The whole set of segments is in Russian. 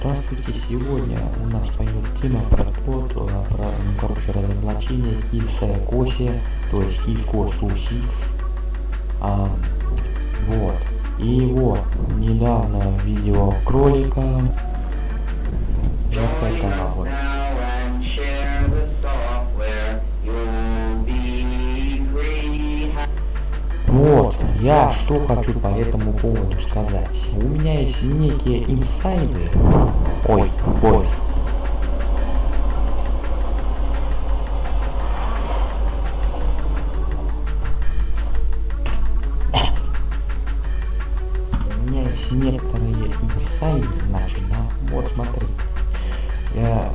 Здравствуйте, сегодня у нас пойдет тема про то, про, ну, короче, разоблачение Киса Коси, то есть Кис Кос А, вот. И вот, недавно видео кролика. Вот этого вот. Я что хочу по этому поводу сказать. У меня есть некие инсайды. Ой, бойс. У меня есть некоторые инсайды, значит, да? Вот смотри. Я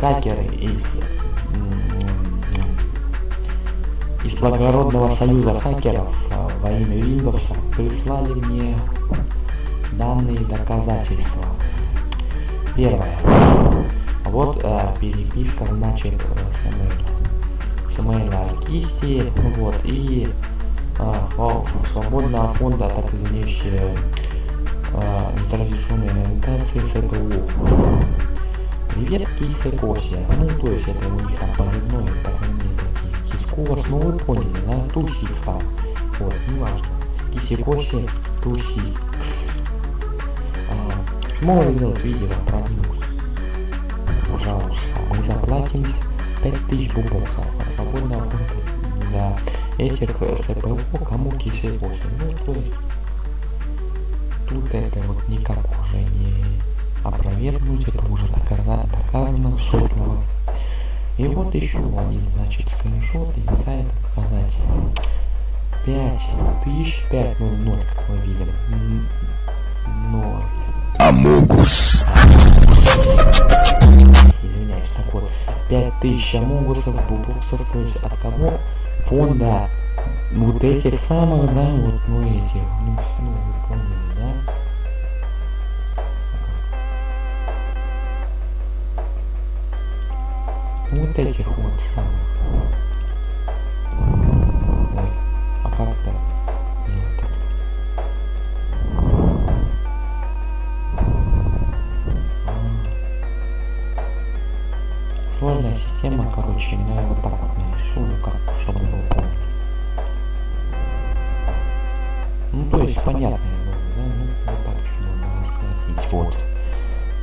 хакеры из благородного союза хакеров а, во имя Windows прислали мне данные доказательства. Первое. Вот а, переписка, значит, с имейла кисти, вот, и а, свободного фонда, так извиняющие а, нетрадиционной ориентации ЦТУ. Привет, Кисе Кося. Ну, то есть это у них там позывной, позывные Кискос, ну вы поняли, да? Тусикс там. Вот, неважно. Кисикоси, Тусикс. А, сможем сделать видео про Linux. Пожалуйста, мы заплатим 5000 бубоксов от свободного фонда для этих СПО, кому Кисикоси. Ну, то есть, тут это вот никак уже не опровергнуть, это уже доказано, доказано сотню раз. И вот еще один, значит, скриншот и сайт показать. 5000, 5, ну, 0, как мы видим. 0. Амогус. Извиняюсь, так вот. 5000 амогусов, бубоксов, то есть от кого? Фонда вот этих самых, да, вот, ну, этих, ну, ну вы поняли, да? Вот этих вот самых. Ой, а как это? А. Сложная система, короче, но я вот так вот нарисую, как, чтобы его помнить. Ну, то есть, понятно, да, ну, вот так, чтобы нарастить, вот.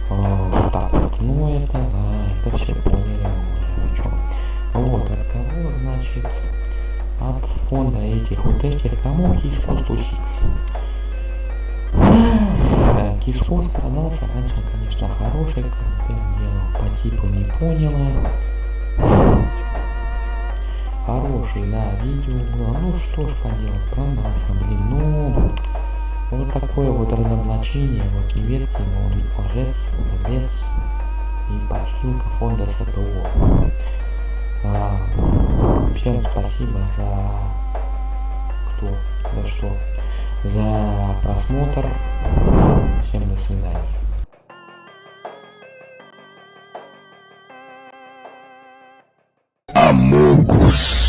А, вот так вот, ну, это, да, это все поняли. Значит, от фонда этих вот этих кому Кисфос Тусикс. Кисфос продался раньше, конечно, хороший контент делал, по типу не поняла. Хороший, да, видео было. Ну что ж поделать, промазался, блин, ну... Вот такое вот разоблачение, вот не верьте ему, он лжец, подлец и подстилка фонда СПО. А, всем спасибо за кто, за что, за просмотр. Всем до свидания. Амогус.